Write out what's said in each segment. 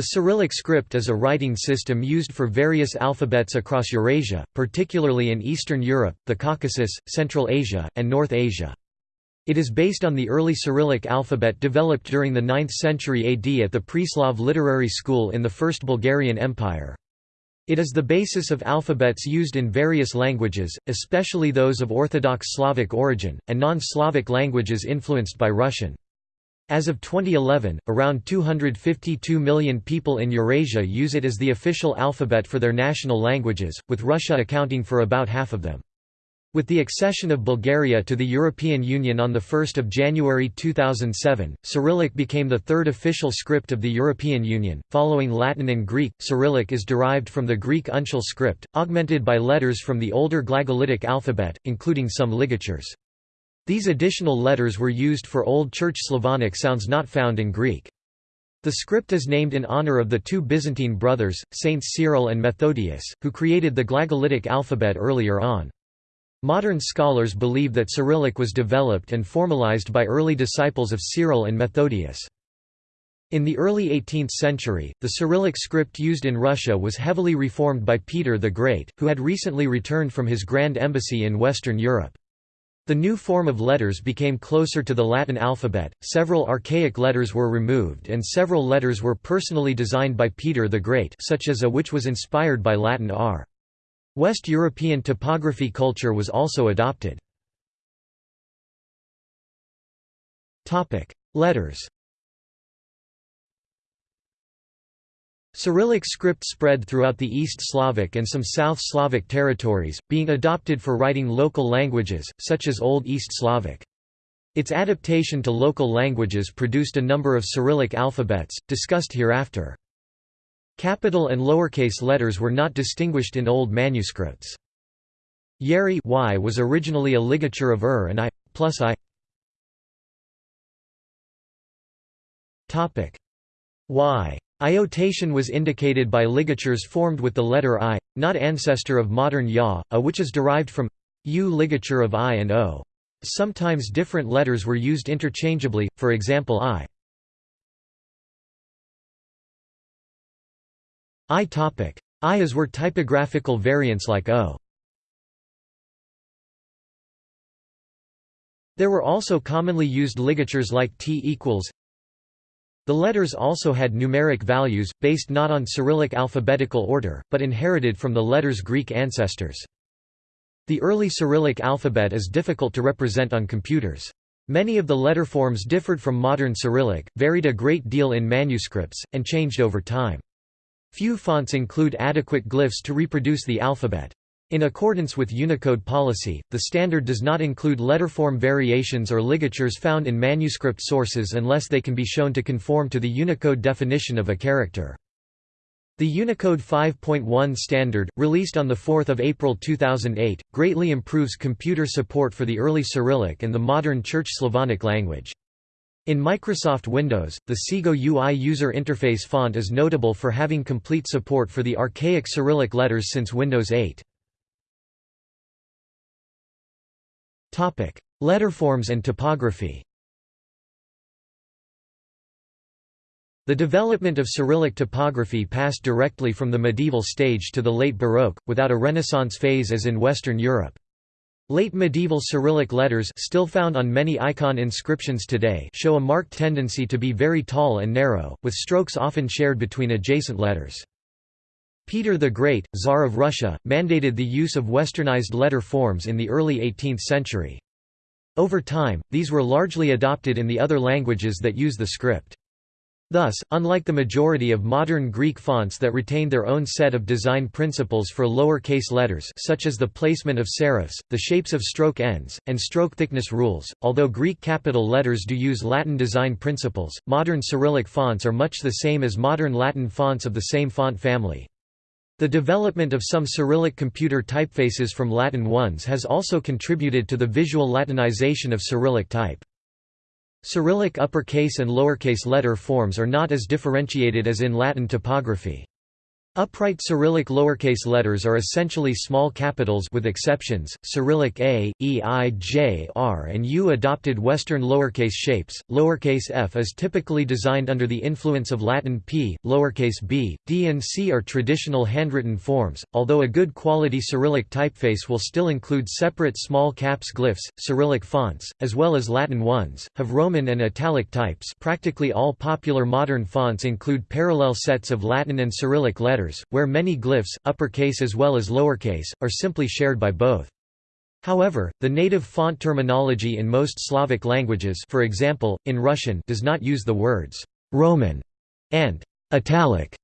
The Cyrillic script is a writing system used for various alphabets across Eurasia, particularly in Eastern Europe, the Caucasus, Central Asia, and North Asia. It is based on the early Cyrillic alphabet developed during the 9th century AD at the Preslav Literary School in the First Bulgarian Empire. It is the basis of alphabets used in various languages, especially those of Orthodox Slavic origin, and non-Slavic languages influenced by Russian. As of 2011, around 252 million people in Eurasia use it as the official alphabet for their national languages, with Russia accounting for about half of them. With the accession of Bulgaria to the European Union on 1 January 2007, Cyrillic became the third official script of the European Union, following Latin and Greek. Cyrillic is derived from the Greek uncial script, augmented by letters from the older Glagolitic alphabet, including some ligatures. These additional letters were used for Old Church Slavonic sounds not found in Greek. The script is named in honor of the two Byzantine brothers, Saints Cyril and Methodius, who created the Glagolitic alphabet earlier on. Modern scholars believe that Cyrillic was developed and formalized by early disciples of Cyril and Methodius. In the early 18th century, the Cyrillic script used in Russia was heavily reformed by Peter the Great, who had recently returned from his grand embassy in Western Europe. The new form of letters became closer to the Latin alphabet, several archaic letters were removed and several letters were personally designed by Peter the Great such as a which was inspired by Latin r. West European typography culture was also adopted. Letters Cyrillic script spread throughout the East Slavic and some South Slavic territories, being adopted for writing local languages, such as Old East Slavic. Its adaptation to local languages produced a number of Cyrillic alphabets, discussed hereafter. Capital and lowercase letters were not distinguished in old manuscripts. Yeri y was originally a ligature of ur and i, plus i. y Iotation was indicated by ligatures formed with the letter I, not ancestor of modern Ya, a which is derived from U ligature of I and O. Sometimes different letters were used interchangeably, for example I. I topic. I as were typographical variants like O. There were also commonly used ligatures like T equals the letters also had numeric values, based not on Cyrillic alphabetical order, but inherited from the letter's Greek ancestors. The early Cyrillic alphabet is difficult to represent on computers. Many of the letter forms differed from modern Cyrillic, varied a great deal in manuscripts, and changed over time. Few fonts include adequate glyphs to reproduce the alphabet. In accordance with Unicode policy, the standard does not include letterform variations or ligatures found in manuscript sources unless they can be shown to conform to the Unicode definition of a character. The Unicode 5.1 standard, released on 4 April 2008, greatly improves computer support for the early Cyrillic and the modern Church Slavonic language. In Microsoft Windows, the Segoe UI user interface font is notable for having complete support for the archaic Cyrillic letters since Windows 8. Letterforms and typography The development of Cyrillic typography passed directly from the medieval stage to the late Baroque, without a Renaissance phase as in Western Europe. Late medieval Cyrillic letters still found on many icon inscriptions today show a marked tendency to be very tall and narrow, with strokes often shared between adjacent letters. Peter the Great, Tsar of Russia, mandated the use of westernized letter forms in the early 18th century. Over time, these were largely adopted in the other languages that use the script. Thus, unlike the majority of modern Greek fonts that retain their own set of design principles for lower-case letters such as the placement of serifs, the shapes of stroke ends, and stroke thickness rules, although Greek capital letters do use Latin design principles, modern Cyrillic fonts are much the same as modern Latin fonts of the same font family. The development of some Cyrillic computer typefaces from Latin ones has also contributed to the visual Latinization of Cyrillic type. Cyrillic uppercase and lowercase letter forms are not as differentiated as in Latin typography. Upright Cyrillic lowercase letters are essentially small capitals with exceptions. Cyrillic a, e, i, j, r, and u adopted Western lowercase shapes. Lowercase f is typically designed under the influence of Latin p. Lowercase b, d, and c are traditional handwritten forms, although a good quality Cyrillic typeface will still include separate small caps glyphs, Cyrillic fonts, as well as Latin ones. Have Roman and italic types. Practically all popular modern fonts include parallel sets of Latin and Cyrillic letters where many glyphs, uppercase as well as lowercase, are simply shared by both. However, the native font terminology in most Slavic languages for example, in Russian does not use the words «Roman» and «italic»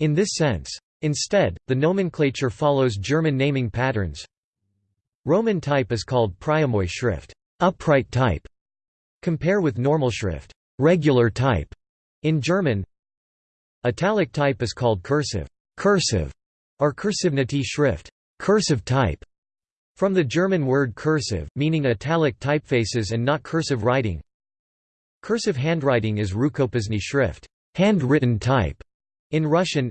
in this sense. Instead, the nomenclature follows German naming patterns. Roman type is called Pryamoy schrift upright type", compare with normal schrift regular type", in German. Italic type is called cursive cursive, or Kursivnity schrift, cursive type, from the German word cursive, meaning italic typefaces and not cursive writing. Cursive handwriting is Rukopisny schrift, handwritten type, in Russian.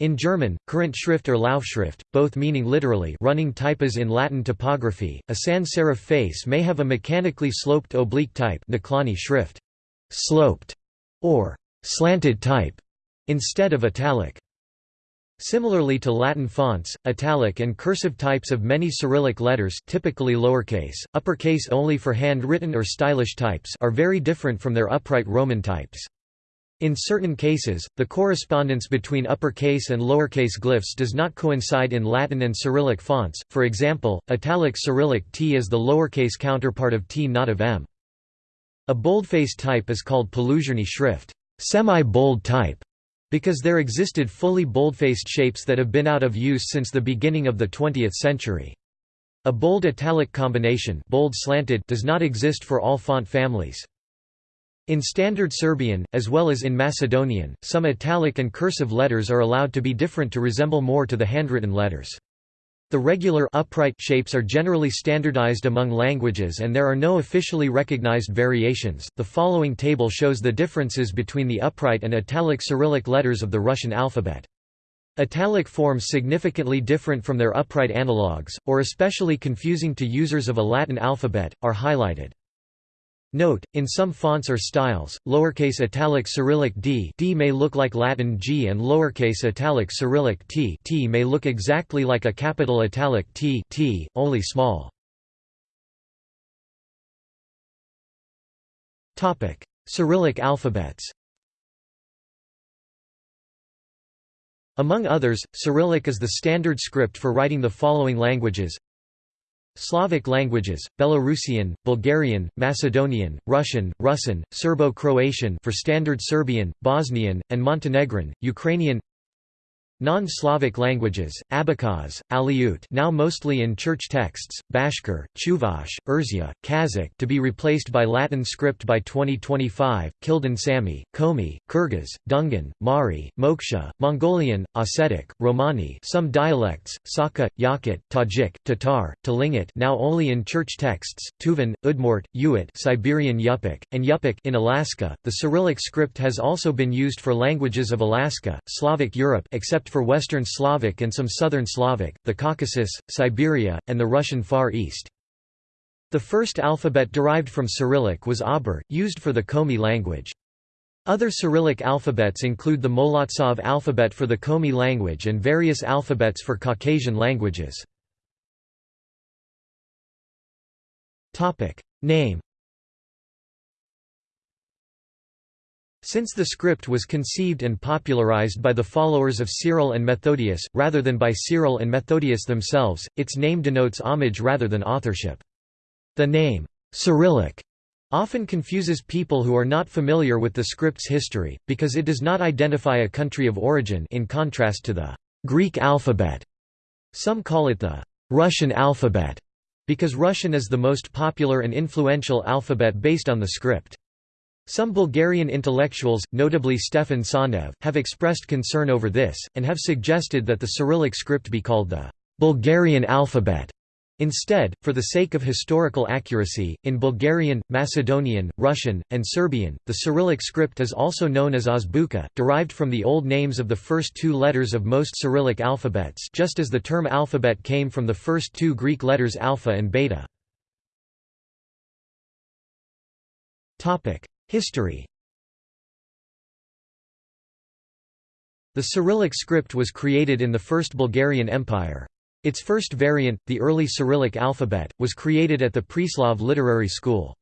In German, current schrift or Laufschrift, both meaning literally running type as in Latin typography, a sans serif face may have a mechanically sloped oblique type schrift, sloped, or slanted type, instead of italic. Similarly to Latin fonts, italic and cursive types of many Cyrillic letters typically lowercase, uppercase only for hand-written or stylish types are very different from their upright Roman types. In certain cases, the correspondence between uppercase and lowercase glyphs does not coincide in Latin and Cyrillic fonts, for example, italic Cyrillic T is the lowercase counterpart of T not of M. A boldface type is called Poluzhny schrift semi-bold type", because there existed fully boldfaced shapes that have been out of use since the beginning of the 20th century. A bold italic combination bold slanted does not exist for all font families. In Standard Serbian, as well as in Macedonian, some italic and cursive letters are allowed to be different to resemble more to the handwritten letters. The regular upright shapes are generally standardized among languages and there are no officially recognized variations. The following table shows the differences between the upright and italic Cyrillic letters of the Russian alphabet. Italic forms significantly different from their upright analogues, or especially confusing to users of a Latin alphabet, are highlighted. Note, in some fonts or styles, lowercase italic Cyrillic d, d may look like Latin g and lowercase italic Cyrillic t, t may look exactly like a capital italic t, t only small. Topic: Cyrillic alphabets. Among others, Cyrillic is the standard script for writing the following languages Slavic languages, Belarusian, Bulgarian, Macedonian, Russian, Russian, Serbo-Croatian for Standard Serbian, Bosnian, and Montenegrin, Ukrainian Non-Slavic languages, Abkhaz, Aleut now mostly in church texts, Bashkir, Chuvash, Erzya, Kazakh to be replaced by Latin script by 2025, Kildin Sami, Komi, Kyrgyz, Dungan, Mari, Moksha, Mongolian, Ossetic, Romani some dialects, Sakha, Yakut, Tajik, Tatar, Tlingit now only in church texts, Tuvan, Udmurt, Yuit Siberian Yupik, and Yupik in Alaska. The Cyrillic script has also been used for languages of Alaska, Slavic Europe except for Western Slavic and some Southern Slavic, the Caucasus, Siberia, and the Russian Far East. The first alphabet derived from Cyrillic was Abur, used for the Komi language. Other Cyrillic alphabets include the Molodtsov alphabet for the Komi language and various alphabets for Caucasian languages. Name Since the script was conceived and popularized by the followers of Cyril and Methodius, rather than by Cyril and Methodius themselves, its name denotes homage rather than authorship. The name, Cyrillic, often confuses people who are not familiar with the script's history, because it does not identify a country of origin in contrast to the Greek alphabet. Some call it the Russian alphabet, because Russian is the most popular and influential alphabet based on the script. Some Bulgarian intellectuals, notably Stefan Tsanev, have expressed concern over this, and have suggested that the Cyrillic script be called the Bulgarian alphabet Instead, for the sake of historical accuracy, in Bulgarian, Macedonian, Russian, and Serbian, the Cyrillic script is also known as Azbuka, derived from the old names of the first two letters of most Cyrillic alphabets just as the term alphabet came from the first two Greek letters alpha and beta. History The Cyrillic script was created in the First Bulgarian Empire. Its first variant, the early Cyrillic alphabet, was created at the Preslav Literary School.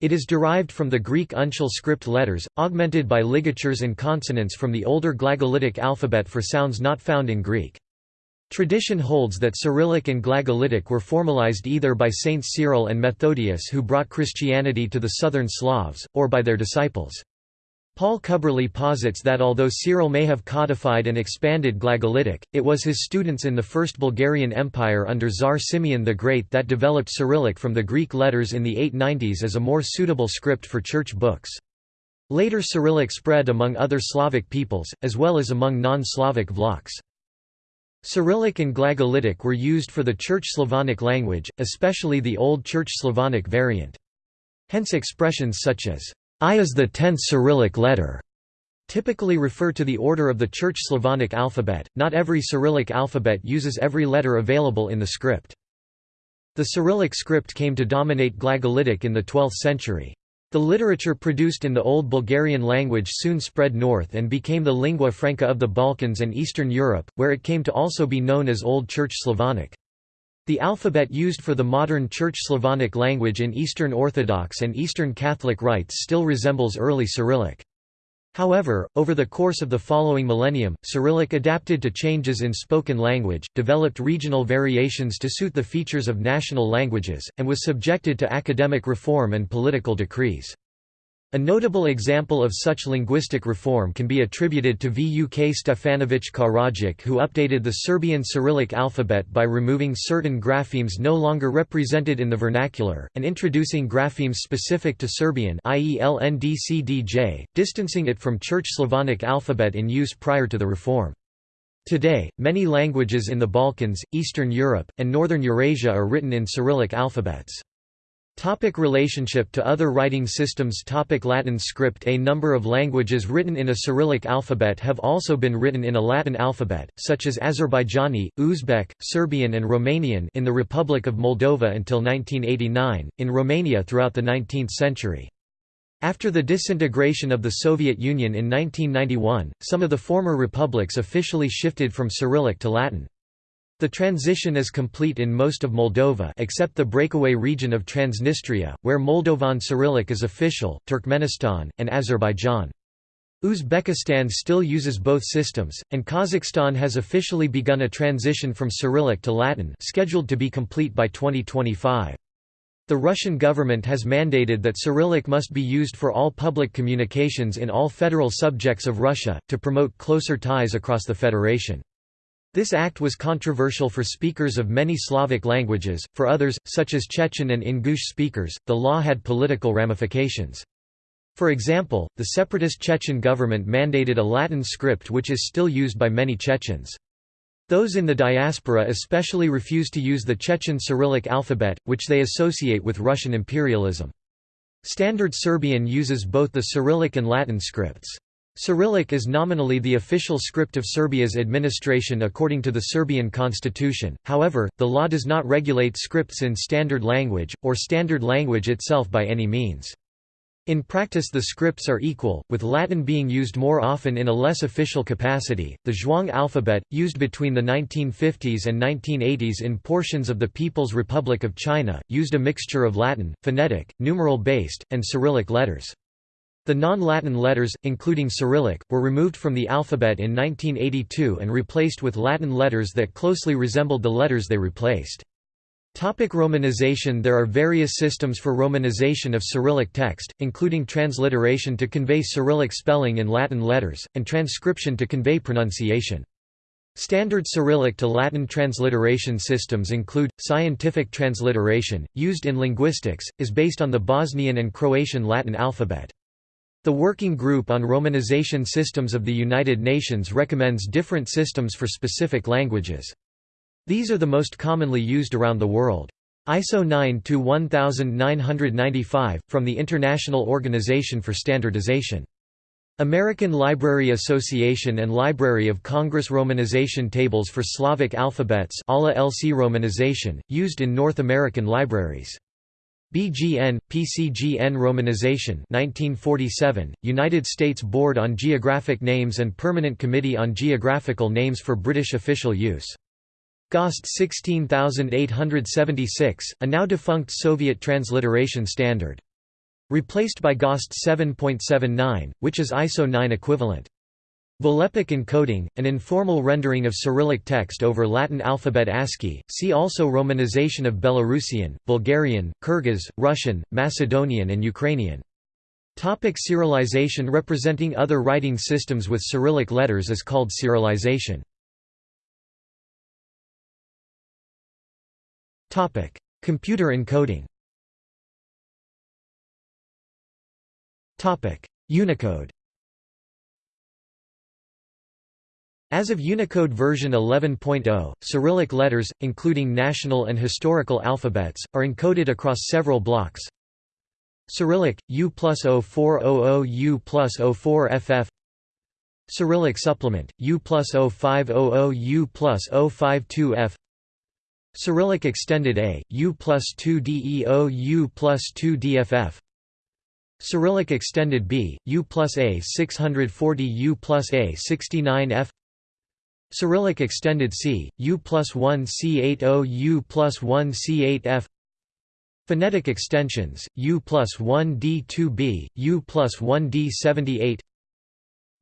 It is derived from the Greek uncial script letters, augmented by ligatures and consonants from the older Glagolitic alphabet for sounds not found in Greek. Tradition holds that Cyrillic and Glagolitic were formalized either by Saints Cyril and Methodius who brought Christianity to the southern Slavs, or by their disciples. Paul Cubberley posits that although Cyril may have codified and expanded Glagolitic, it was his students in the First Bulgarian Empire under Tsar Simeon the Great that developed Cyrillic from the Greek letters in the 890s as a more suitable script for church books. Later Cyrillic spread among other Slavic peoples, as well as among non-Slavic vlachs. Cyrillic and Glagolitic were used for the Church Slavonic language, especially the Old Church Slavonic variant. Hence expressions such as, I is the tenth Cyrillic letter typically refer to the order of the Church Slavonic alphabet. Not every Cyrillic alphabet uses every letter available in the script. The Cyrillic script came to dominate Glagolitic in the 12th century. The literature produced in the Old Bulgarian language soon spread north and became the lingua franca of the Balkans and Eastern Europe, where it came to also be known as Old Church Slavonic. The alphabet used for the modern Church Slavonic language in Eastern Orthodox and Eastern Catholic rites still resembles early Cyrillic. However, over the course of the following millennium, Cyrillic adapted to changes in spoken language, developed regional variations to suit the features of national languages, and was subjected to academic reform and political decrees. A notable example of such linguistic reform can be attributed to Vuk Stefanović Karadžić who updated the Serbian Cyrillic alphabet by removing certain graphemes no longer represented in the vernacular, and introducing graphemes specific to Serbian i.e. LNDCDJ, distancing it from Church Slavonic alphabet in use prior to the reform. Today, many languages in the Balkans, Eastern Europe, and Northern Eurasia are written in Cyrillic alphabets. Topic relationship to other writing systems Topic Latin script A number of languages written in a Cyrillic alphabet have also been written in a Latin alphabet, such as Azerbaijani, Uzbek, Serbian and Romanian in the Republic of Moldova until 1989, in Romania throughout the 19th century. After the disintegration of the Soviet Union in 1991, some of the former republics officially shifted from Cyrillic to Latin. The transition is complete in most of Moldova except the breakaway region of Transnistria, where Moldovan Cyrillic is official, Turkmenistan, and Azerbaijan. Uzbekistan still uses both systems, and Kazakhstan has officially begun a transition from Cyrillic to Latin scheduled to be complete by 2025. The Russian government has mandated that Cyrillic must be used for all public communications in all federal subjects of Russia, to promote closer ties across the federation. This act was controversial for speakers of many Slavic languages, for others, such as Chechen and Ingush speakers, the law had political ramifications. For example, the separatist Chechen government mandated a Latin script which is still used by many Chechens. Those in the diaspora especially refuse to use the Chechen Cyrillic alphabet, which they associate with Russian imperialism. Standard Serbian uses both the Cyrillic and Latin scripts. Cyrillic is nominally the official script of Serbia's administration according to the Serbian constitution, however, the law does not regulate scripts in standard language, or standard language itself by any means. In practice the scripts are equal, with Latin being used more often in a less official capacity. The Zhuang alphabet, used between the 1950s and 1980s in portions of the People's Republic of China, used a mixture of Latin, phonetic, numeral-based, and Cyrillic letters. The non-Latin letters, including Cyrillic, were removed from the alphabet in 1982 and replaced with Latin letters that closely resembled the letters they replaced. Topic Romanization There are various systems for romanization of Cyrillic text, including transliteration to convey Cyrillic spelling in Latin letters, and transcription to convey pronunciation. Standard Cyrillic to Latin transliteration systems include, scientific transliteration, used in linguistics, is based on the Bosnian and Croatian Latin alphabet. The Working Group on Romanization Systems of the United Nations recommends different systems for specific languages. These are the most commonly used around the world. ISO 9-1995, from the International Organization for Standardization. American Library Association and Library of Congress Romanization tables for Slavic alphabets ALA LC romanization, used in North American libraries. BGN, PCGN Romanization 1947, United States Board on Geographic Names and Permanent Committee on Geographical Names for British official use. GOST 16876, a now defunct Soviet transliteration standard. Replaced by GOST 7.79, which is ISO 9 equivalent. Volapük encoding, an informal rendering of Cyrillic text over Latin alphabet ASCII, see also Romanization of Belarusian, Bulgarian, Kyrgyz, Russian, Macedonian and Ukrainian. Topic Cyrillization Representing other writing systems with Cyrillic letters is called Cyrillization. Computer encoding Unicode As of Unicode version 11.0, Cyrillic letters, including national and historical alphabets, are encoded across several blocks. Cyrillic, U plus 0400 U plus 04 FF Cyrillic supplement, U plus 0500 U plus 052 F. Cyrillic extended A, U plus 2 DEO U plus 2 DFF Cyrillic extended B, U plus A 640 U plus A 69 F Cyrillic extended C, U plus 1 C80 U plus 1 C8 F Phonetic extensions, U plus 1 D2B, U plus 1 D78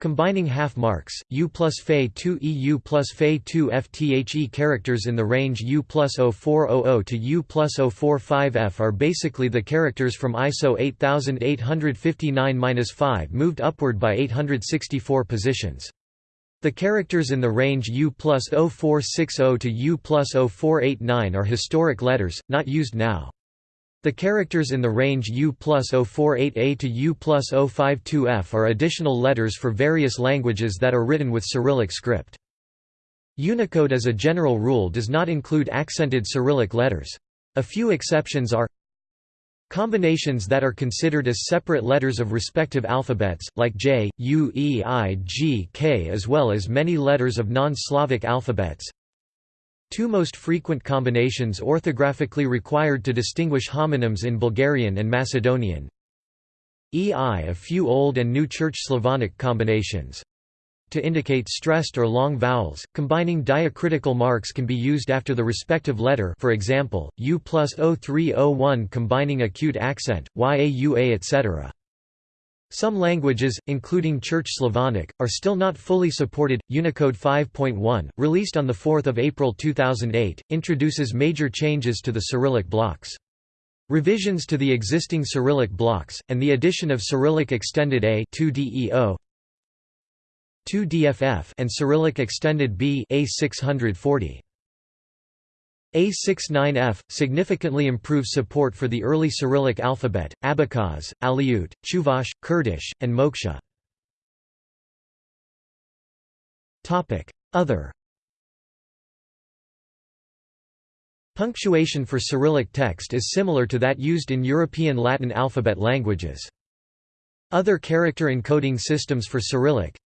Combining half marks, U plus Fe 2 E U plus Fe 2 F The characters in the range U plus 0400 to U plus 045 F are basically the characters from ISO 8859-5 moved upward by 864 positions. The characters in the range U plus 0460 to U plus 0489 are historic letters, not used now. The characters in the range U plus 048A to U plus 052F are additional letters for various languages that are written with Cyrillic script. Unicode as a general rule does not include accented Cyrillic letters. A few exceptions are Combinations that are considered as separate letters of respective alphabets, like J, U, E, I, G, K as well as many letters of non-Slavic alphabets Two most frequent combinations orthographically required to distinguish homonyms in Bulgarian and Macedonian. EI a few Old and New Church Slavonic combinations. To indicate stressed or long vowels, combining diacritical marks can be used after the respective letter for example, U plus 0301 combining acute accent, YAUA etc. Some languages, including Church Slavonic, are still not fully supported. Unicode 5.1, released on 4 April 2008, introduces major changes to the Cyrillic blocks. Revisions to the existing Cyrillic blocks, and the addition of Cyrillic Extended A 2DEO, 2DFF and Cyrillic Extended B A640. A69F, significantly improves support for the early Cyrillic alphabet, Abkhaz, Aleut, Chuvash, Kurdish, and Moksha. Other Punctuation for Cyrillic text is similar to that used in European Latin alphabet languages. Other character encoding systems for Cyrillic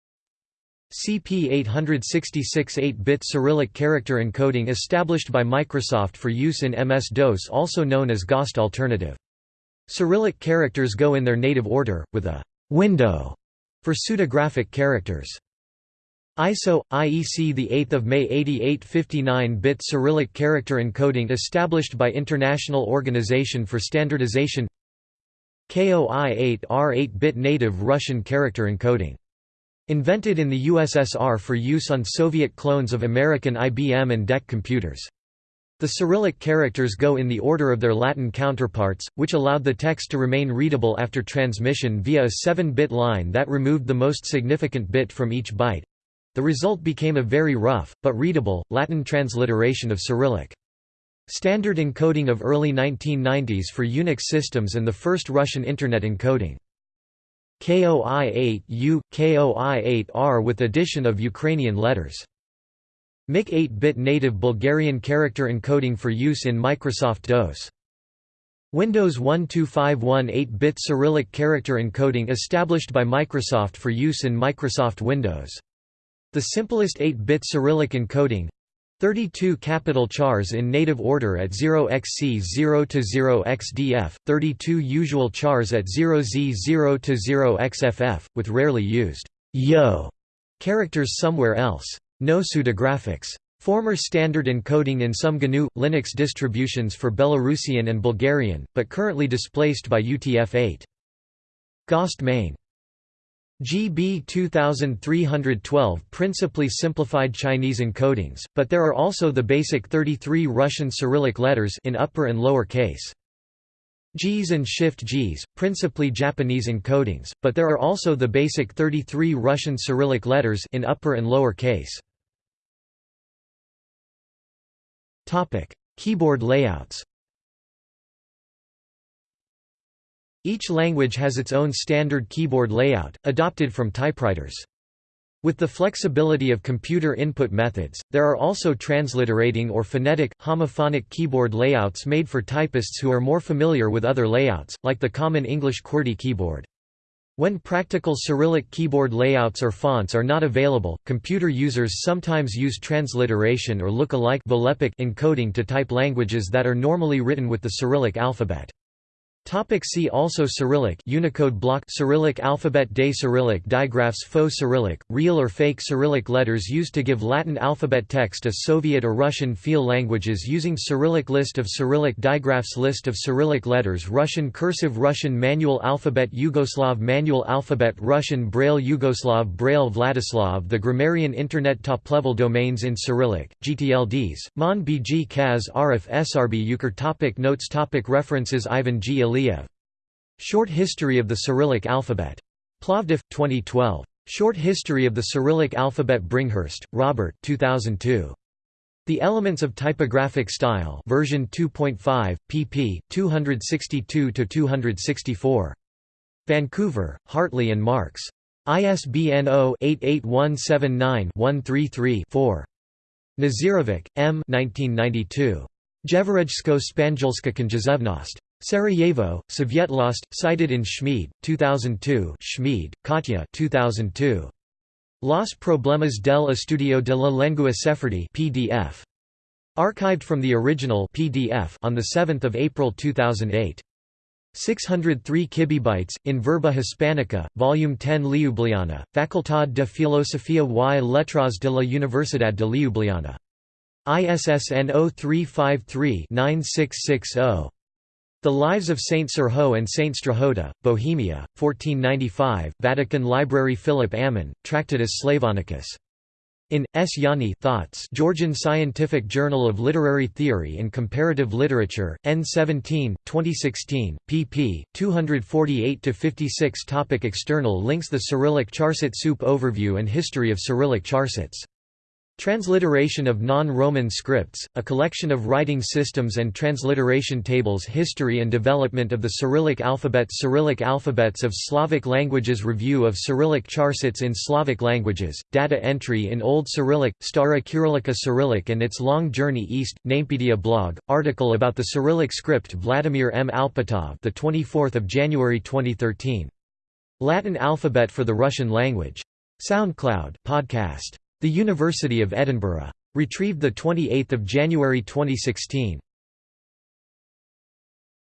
CP 866 8-bit Cyrillic character encoding established by Microsoft for use in MS-DOS also known as GOST alternative. Cyrillic characters go in their native order, with a «window» for pseudographic characters. ISO IEC the 8th of May 88 59-bit Cyrillic character encoding established by International Organization for Standardization KOI 8R 8-bit native Russian character encoding Invented in the USSR for use on Soviet clones of American IBM and DEC computers. The Cyrillic characters go in the order of their Latin counterparts, which allowed the text to remain readable after transmission via a 7-bit line that removed the most significant bit from each byte. The result became a very rough, but readable, Latin transliteration of Cyrillic. Standard encoding of early 1990s for Unix systems and the first Russian Internet encoding. KOI-8U, KOI-8R with addition of Ukrainian letters. MIC 8-bit native Bulgarian character encoding for use in Microsoft DOS. Windows 1251 8-bit Cyrillic character encoding established by Microsoft for use in Microsoft Windows. The simplest 8-bit Cyrillic encoding 32 capital chars in native order at 0xc 0 to 0xdf, 32 usual chars at 0z 0 to 0xff, with rarely used yo characters somewhere else. No pseudographics. Former standard encoding in some GNU Linux distributions for Belarusian and Bulgarian, but currently displaced by UTF-8. GOST main. GB 2312 principally simplified Chinese encodings, but there are also the basic 33 Russian Cyrillic letters in upper and lower case. JIS and Shift JIS, principally Japanese encodings, but there are also the basic 33 Russian Cyrillic letters in upper and lower case. Topic: Keyboard layouts. Each language has its own standard keyboard layout, adopted from typewriters. With the flexibility of computer input methods, there are also transliterating or phonetic, homophonic keyboard layouts made for typists who are more familiar with other layouts, like the common English QWERTY keyboard. When practical Cyrillic keyboard layouts or fonts are not available, computer users sometimes use transliteration or look-alike encoding to type languages that are normally written with the Cyrillic alphabet. Topic see also Cyrillic Unicode block Cyrillic alphabet Day Cyrillic digraphs Faux Cyrillic, real or fake Cyrillic letters used to give Latin alphabet text as Soviet or Russian feel languages using Cyrillic List of Cyrillic digraphs List of Cyrillic letters Russian cursive Russian manual alphabet Yugoslav manual alphabet Russian Braille Yugoslav Braille Vladislav The Grammarian Internet Top-level domains in Cyrillic, GTLDs, Mon BG Kaz Arif SRB Euchre topic Notes topic References Ivan G. Short History of the Cyrillic Alphabet. Plovdiv, 2012. Short History of the Cyrillic Alphabet Bringhurst, Robert 2002. The Elements of Typographic Style version 2.5, pp. 262–264. Vancouver, Hartley and Marks. ISBN 0-88179-133-4. Nazirovic, M. 1992. Jeverejsko Spanjolska Konjezevnost. Sarajevo, Svjetlost, cited in Schmid, 2002 Schmid, Katya 2002. Los Problemas del Estudio de la Lengua Sefardí PDF. Archived from the original PDF on 7 April 2008. 603 kibibytes, in Verba Hispanica, Volume 10 Ljubljana, Facultad de Filosofía y Letras de la Universidad de Ljubljana. ISSN 0353 9660. The Lives of Saint Serho and Saint Strahota, Bohemia, 1495, Vatican Library Philip Ammon, Tractatus Slavonicus. In, S. Yanni Thoughts Georgian Scientific Journal of Literary Theory and Comparative Literature, N17, 2016, pp. 248–56 Topic External links The Cyrillic Charset Soup Overview and History of Cyrillic charsets Transliteration of non-Roman scripts, a collection of writing systems and transliteration tables History and development of the Cyrillic alphabet Cyrillic alphabets of Slavic languages Review of Cyrillic charsets in Slavic languages, data entry in Old Cyrillic, Stara Kyrillica Cyrillic and its long journey east, Namepedia blog, article about the Cyrillic script Vladimir M. Alpatov the 24th of January 2013. Latin alphabet for the Russian language. SoundCloud podcast. The University of Edinburgh. Retrieved 28 January 2016.